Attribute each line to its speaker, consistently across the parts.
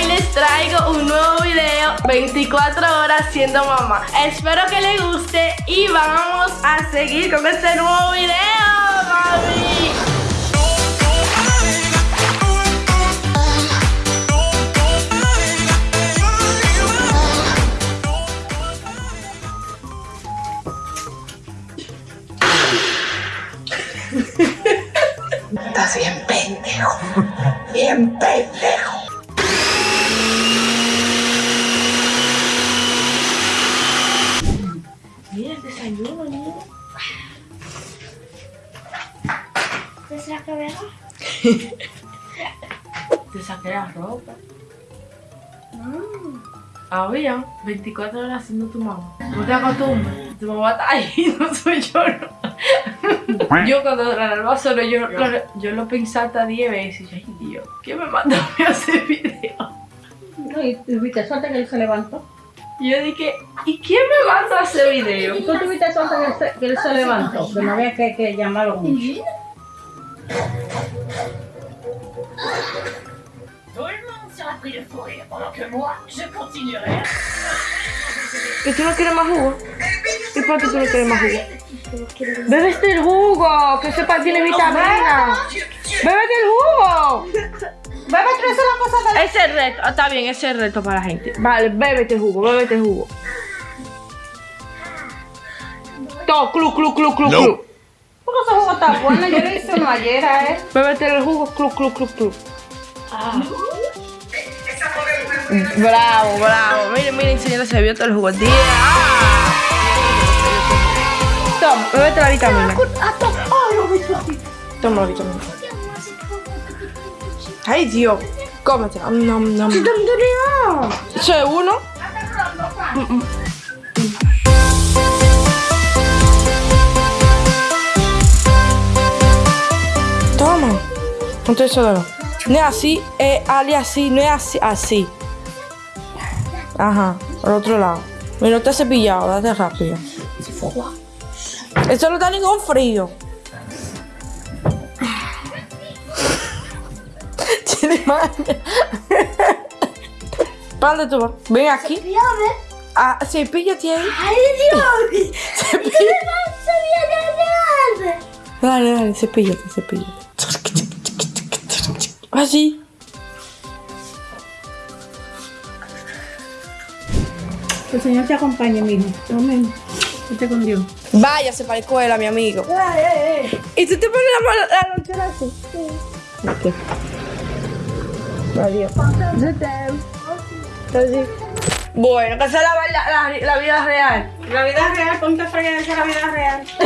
Speaker 1: hoy les traigo un nuevo video 24 horas siendo mamá Espero que les guste y vamos a seguir con este nuevo video, mami
Speaker 2: Estás bien pendejo. Bien pendejo.
Speaker 3: ¿Te
Speaker 1: saqué la ropa Había 24 horas siendo tu mamá No te acostumbras Tu mamá está ahí, no soy yo no. Yo cuando la alarma solo yo, lo- yo lo pensé hasta 10 veces y yo, Ay Dios, ¿quién me mandó a hacer video?
Speaker 4: No, y tuviste suerte que él se levantó.
Speaker 1: Y yo dije, ¿y quién me manda a hacer video?
Speaker 4: Y tú tuviste suerte que él se, que él se levantó, que no había que, que llamarlo mucho.
Speaker 5: Tout le monde sera pris de fou rire pendant que moi, je continuerai.
Speaker 1: ¿Que tú no quieres más jugo? ¿Y por qué tú no quieres más jugo? Bébete el jugo, que sepa tiene vitamina. Bébete el jugo.
Speaker 4: Bébete, la cosa de
Speaker 1: Ese es el reto, ah, está bien, ese es el reto para la gente. Vale, bébete el jugo, bébete el jugo. Todo, clu, clu, clu, clu, clu.
Speaker 4: Porque ese jugo está bueno, yo le hice uno ayer a él.
Speaker 1: Bébete el jugo, clu, clu, clu, clu. Bravo, bravo. Miren, miren, señora, se vio todo el jugo. Tía. Ah. Toma, bébete la vitamina. Toma la vitamina. Ay, Dios. Cómete. Nom, nom, es uno. Mm, mm. No es así, es ali así, no es así, así. Ajá, al otro lado. Mira, no te has cepillado, date rápido. Esto no está ningún frío. Tiene maña. ¿Para dónde tú vas? Ven aquí.
Speaker 3: Fíjame.
Speaker 1: Ah, cepíllate ahí.
Speaker 3: ¡Ay, Dios!
Speaker 1: Cepí-
Speaker 3: ¿Qué le pasa, bien,
Speaker 1: Dale, dale, cepíllate, cepíllate. Así.
Speaker 4: Que el Señor te acompañe, mijo. Amén. Con Dios.
Speaker 1: Váyase para la escuela, mi amigo. ¿Y tú te pones la, la lonchera así? Ok. Adiós. Bueno, que es la, la, la, vida real.
Speaker 4: La vida real, ponte a fregar esa es la vida real.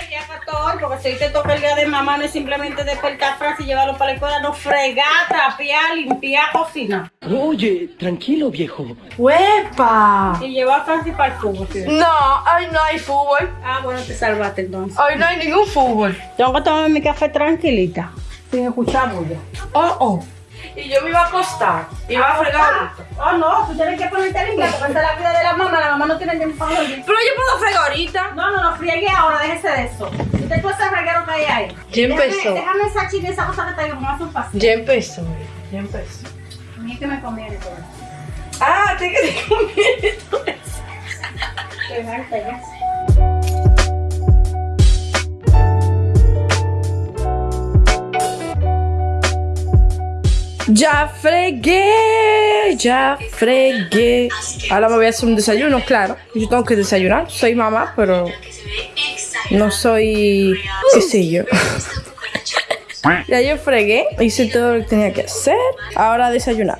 Speaker 4: El día 14, porque si te toca el día de mamá, no es simplemente despertar frases y llevarlo para la escuela, no fregar, trapear, limpiar, cocinar.
Speaker 6: Oye, tranquilo, viejo.
Speaker 1: ¡Huepa!
Speaker 4: Y llevar a Francis para el fútbol. ¿sí?
Speaker 1: No, hoy no hay fútbol.
Speaker 4: Ah, bueno, te salvaste entonces.
Speaker 1: Hoy no hay ningún fútbol.
Speaker 4: Tengo que tomarme mi café tranquilita, sin escuchar bulla.
Speaker 1: Oh, oh. Y yo me iba a acostar. Iba a fregar.
Speaker 4: Oh, no, tú tienes que ponerte limpia, porque esa es la vida de la mamá, la mamá no tiene tiempo para dormir.
Speaker 1: Pero yo puedo fregar ahorita.
Speaker 4: No, no, no, friegue ahora, déjese de eso. Usted puede ese reguero que hay ahí.
Speaker 1: Ya empezó.
Speaker 4: Déjame, déjame esa chile, esa cosa que está ahí, hace un pasito.
Speaker 1: Ya empezó, ya empezó.
Speaker 4: A mí es que me conviene todo.
Speaker 1: Ah, te que te conviene todo eso.
Speaker 4: Qué ya.
Speaker 1: Ya fregué, ya fregué. Ahora me voy a hacer un desayuno, claro. Yo tengo que desayunar. Soy mamá, pero no soy, qué sé yo. Ya yo fregué, hice todo lo que tenía que hacer. Ahora a desayunar.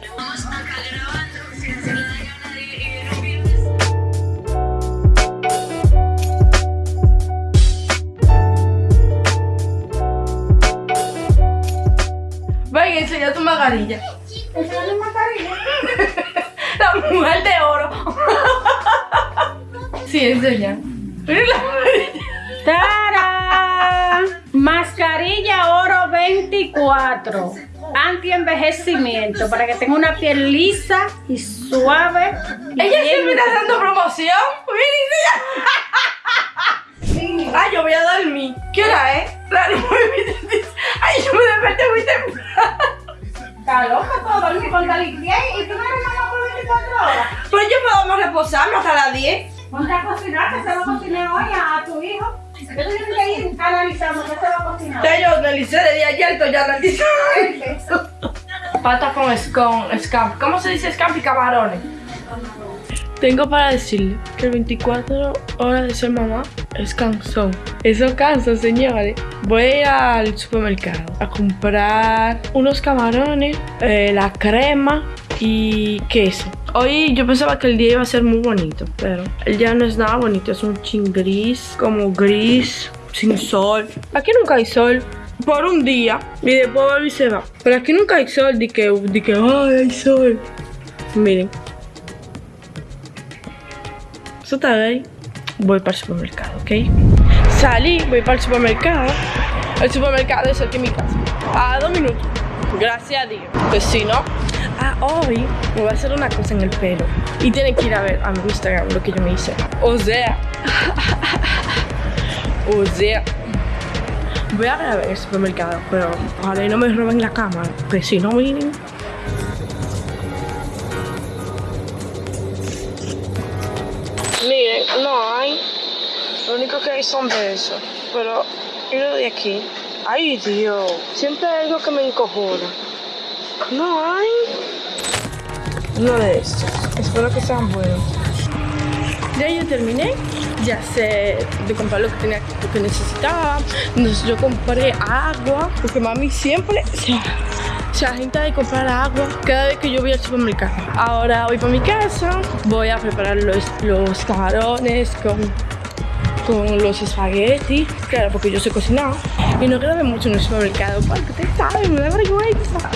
Speaker 1: Ven, enseña tu mascarilla. La mujer de oro. Sí, enseña. Mira la
Speaker 4: ¡Tarán! Mascarilla Oro 24. Anti-envejecimiento para que tenga una piel lisa y suave. y
Speaker 1: Ella siempre está dando promoción. Ay, yo voy a dormir. ¿Qué hora es? La. Ay, yo me desperté muy temprano.
Speaker 4: Está loca, ponte a limpiar y tú no eres mamá por 24 horas.
Speaker 1: Pero yo podemos reposarme hasta las 10.
Speaker 4: Ponte a cocinar, que se va a cocinar hoy a, a tu hijo. Yo tienes que ir analizando qué se va a cocinar.
Speaker 1: Ya yo analicé de ayer, estoy ya analizando. Pata con, con scampi. ¿Cómo se dice scampi? Camarones. Tengo para decirle que el 24 horas de ser mamá es cansón. Eso cansa, señores. Voy a ir al supermercado a comprar unos camarones, eh, la crema y queso. Hoy yo pensaba que el día iba a ser muy bonito, pero el día no es nada bonito. Es un chin gris, como gris, sin sol. Aquí nunca hay sol por un día y después vuelve y se va. Pero aquí nunca hay sol, de que, de que ay, hay sol. Miren. Eso está bien. Voy para el supermercado, ¿ok? Salí, voy para el supermercado. El supermercado es aquí en mi casa. A dos minutos. Gracias a Dios. Pues si no, hoy me voy a hacer una cosa en el pelo. Y tienen que ir a ver a mi Instagram lo que yo me hice. O sea. o sea. Voy a grabar el supermercado, pero ojalá y no me roben la cámara. Porque si no, miren. Miren, no hay. Lo único que hay son besos. Pero, ¿y lo de aquí? Ay, Dios. Siempre hay algo que me encojona. No hay. Uno de estos. Espero que sean buenos. Ya yo terminé. Ya sé de comprar lo que tenía, lo que necesitaba. Entonces yo compré agua. Porque mami siempre se, se de comprar agua cada vez que yo voy al supermercado. Ahora voy para mi casa. Voy a preparar los, los camarones con con los espaguetis, claro, porque yo sé cocinar. Y no grabé mucho en el supermercado, porque ustedes saben, me da vergüenza.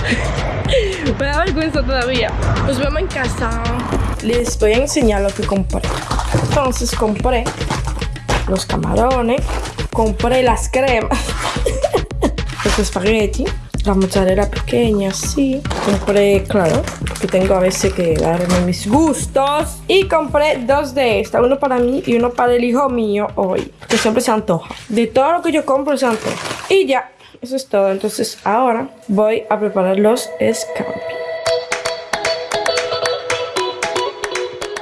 Speaker 1: me da vergüenza todavía. Nos vemos en casa. Les voy a enseñar lo que compré. Entonces compré los camarones, compré las cremas, los espaguetis, la mozzarella pequeña, sí. Compré, claro, que tengo a veces que darme mis gustos. Y compré dos de estas, uno para mí y uno para el hijo mío hoy, que siempre se antoja. De todo lo que yo compro se antoja. Y ya, eso es todo. Entonces ahora voy a preparar los scampi.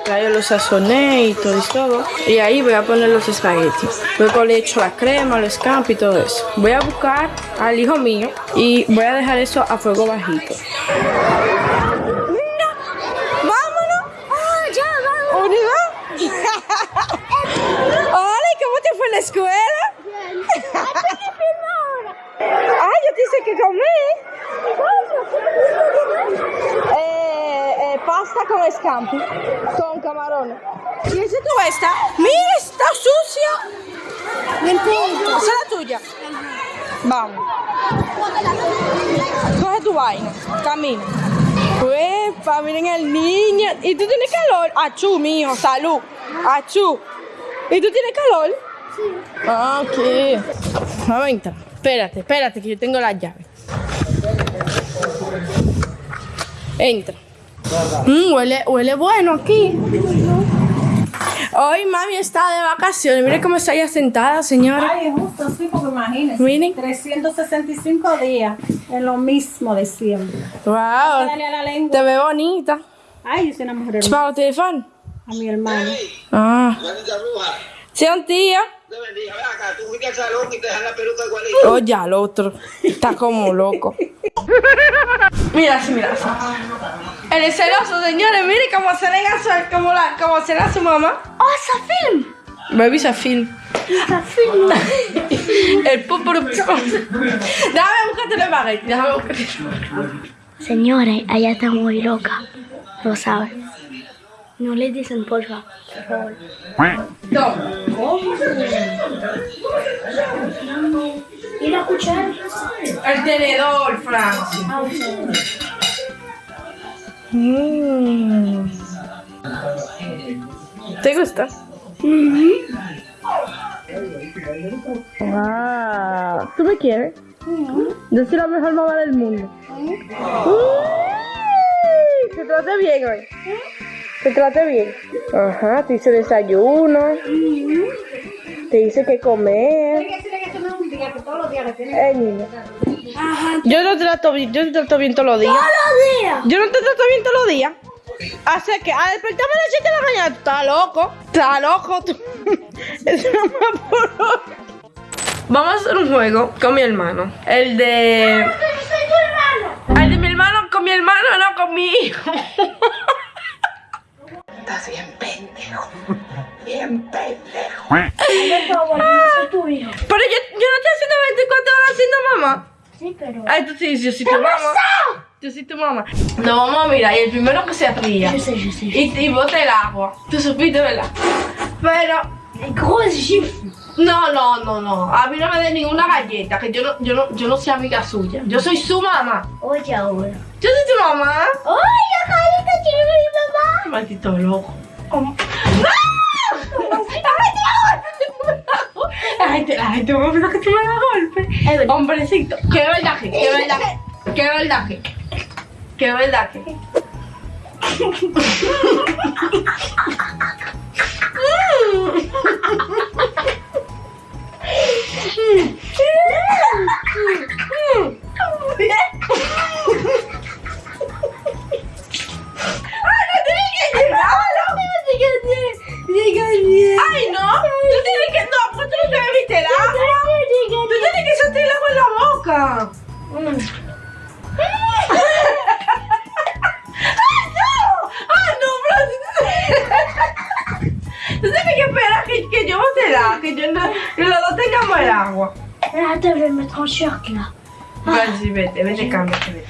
Speaker 1: Ya yo los sazoné y todo y todo. Y ahí voy a poner los espaguetis. Luego le echo la crema, los scampi y todo eso. Voy a buscar al hijo mío y voy a dejar eso a fuego bajito. ¡Mira! ¡Vámonos!
Speaker 3: Oh, ya, vamos.
Speaker 1: ¿Unidad? Hola, ¿y cómo te fue en la escuela? Ah, hice que comer. Eh, eh, pasta con scampi, con camarones. ¿Y tú esta? Mira, está sucia. Esa es la tuya. Vamos. Coge tu vaina, camina. Uepa, miren el niño. ¿Y tú tienes calor? Achú, mijo, salud. Achú. ¿Y tú tienes calor? Sí. Ah, ok. Vamos a entrar. Espérate, espérate, que yo tengo las llaves. Entra. Mm, huele, huele bueno aquí. Hoy mami está de vacaciones. Mire cómo está ella sentada, señora.
Speaker 4: Ay, es justo, sí, porque imagínense.
Speaker 1: Miren.
Speaker 4: 365 días en lo mismo de siempre.
Speaker 1: Wow.
Speaker 4: Dale a la lengua.
Speaker 1: Te ve bonita.
Speaker 4: Ay, yo soy una mujer hermosa.
Speaker 1: ¿Para los teléfonos?
Speaker 4: A mi hermano.
Speaker 1: Ah. Sí, un tío.
Speaker 7: Te bendiga. Ven acá, tú fuiste al salón y te dejan la peluca igualita.
Speaker 1: Oh, ya, el otro. Está como loco. Mira, así, mira. así. El es celoso, señores. Mire cómo se le como la, cómo se le su mamá.
Speaker 3: Oh, esa film.
Speaker 1: Baby Safil.
Speaker 3: Esa film.
Speaker 1: El púpuro. Déjame buscarte espagueti. Déjame buscarte.
Speaker 3: Señores, ella está muy loca. Lo saben. No le dicen porfa, por favor.
Speaker 1: Toma.
Speaker 3: ¿Y la cuchara?
Speaker 1: El tenedor, Francis. Mm. ¿Te gusta? Wow. ¿Tú me quieres? Yo soy la mejor mamá del mundo. Uy, Te trate bien hoy. Te trate bien. Ajá, te hice desayuno. Te hice que comer.
Speaker 4: No
Speaker 3: le tienen.
Speaker 1: Yo no te trato bien, yo te trato bien todos los días.
Speaker 3: ¡Todos los días!
Speaker 1: Yo no te trato bien todos los días. Así que a despertarme a las 7 de la mañana, tú estás loco. Estás loco. Es hora. Vamos a hacer un juego con mi hermano. El de. El de mi hermano con mi hermano, no con mi hijo.
Speaker 2: Estás bien pendejo. Bien pendejo.
Speaker 3: soy tu hijo.
Speaker 1: Pero yo, yo no estoy haciendo 24 horas haciendo mamá.
Speaker 3: Sí, pero.
Speaker 1: Ay, tú sí, yo soy tu mamá. Yo soy tu mamá. Nos vamos a mirar y el primero que se ría.
Speaker 3: Yo sé, yo sé.
Speaker 1: Y, y bote el agua. Tú supiste, ¿verdad? Pero.
Speaker 3: Gros gifle.
Speaker 1: No, no, no, no. A mí no me den ninguna galleta, que yo no, yo no, yo no soy amiga suya. Yo soy su mamá.
Speaker 3: Oye, ahora.
Speaker 1: Yo soy tu mamá.
Speaker 3: ¡Ay, la tiene mi mamá!
Speaker 1: Maldito loco. ¿Cómo? La gente, la gente me piensa que tú me das golpe. Hombrecito. Qué verdad que, qué verdad que, qué verdad que, qué verdad que.
Speaker 3: vais me mettre en short là.
Speaker 1: Vas-y, vete, vete, cámbiate, vete.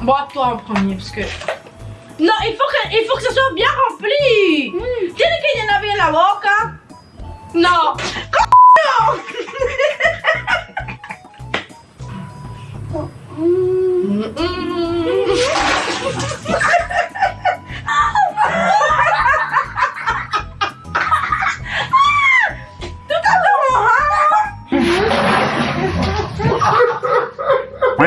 Speaker 1: Bois toi en premier, parce que... Non, il faut que, il faut que ça soit bien rempli. Tienes que llenar bien la boca. No. ¡Coño! Mm, mm.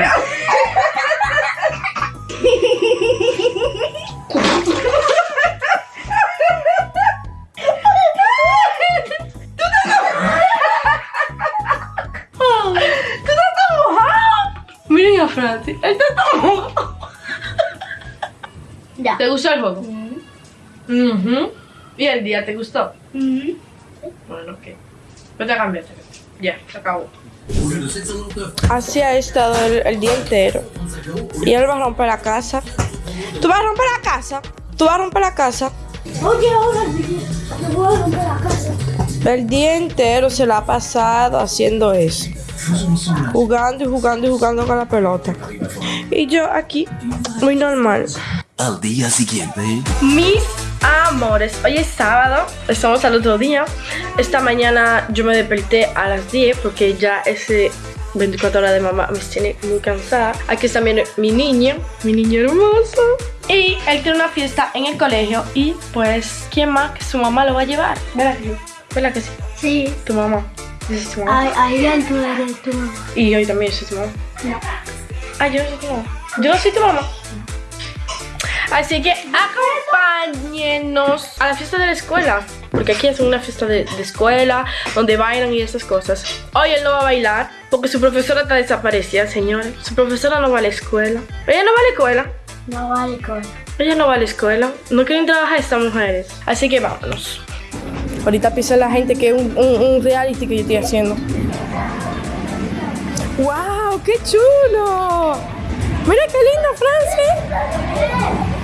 Speaker 1: Miren a Francis, él está tan mojado.
Speaker 3: Ya.
Speaker 1: ¿Te gustó el juego? Ujú. ¿Y el día te gustó?
Speaker 3: Mhm.
Speaker 1: Bueno, ok. Vete a cambiarte. Ya, se acabó. Así ha estado el, el día entero. Y él va a romper la casa. ¿Tú vas a romper la casa? ¿Tú vas a romper la casa?
Speaker 3: Oye, ahora te voy a romper la casa.
Speaker 1: El día entero se la ha pasado haciendo eso. Jugando y jugando y jugando con la pelota. Y yo aquí, muy normal.
Speaker 8: Al día siguiente.
Speaker 1: Mis amores, hoy es sábado, estamos al otro día. Esta mañana yo me desperté a las 10 porque ya ese 24 horas de mamá me tiene muy cansada. Aquí está mi, mi niño, mi niño hermoso. Y él tiene una fiesta en el colegio y pues, ¿quién más que su mamá lo va a llevar? ¿Verdad que sí? ¿Verdad que sí?
Speaker 3: Sí.
Speaker 1: Tu mamá. Es tu mamá.
Speaker 3: Ahí, ahí tú eres tu mamá.
Speaker 1: Y hoy también soy tu mamá.
Speaker 3: No.
Speaker 1: Ah, yo no soy tu mamá. Yo no soy tu mamá. Así que acompáñenos a la fiesta de la escuela. Porque aquí es una fiesta de, de escuela, donde bailan y esas cosas. Hoy él no va a bailar, porque su profesora está desaparecida, señores. Su profesora no va a la escuela. Ella no va a la escuela.
Speaker 3: No vale con.
Speaker 1: Ella no va a la escuela. No quieren trabajar estas mujeres. Así que vámonos. Ahorita piensa la gente que es un, un- un reality que yo estoy haciendo. ¡Wow! ¡Qué chulo! Mira qué lindo, Francis.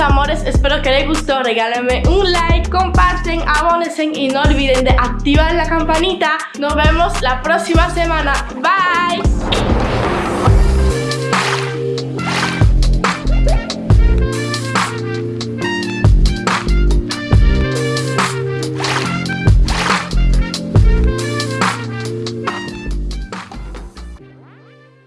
Speaker 1: Amores. Espero que les gustó. Regálenme un like, comparten, abónense y no olviden de activar la campanita. Nos vemos la próxima semana. Bye.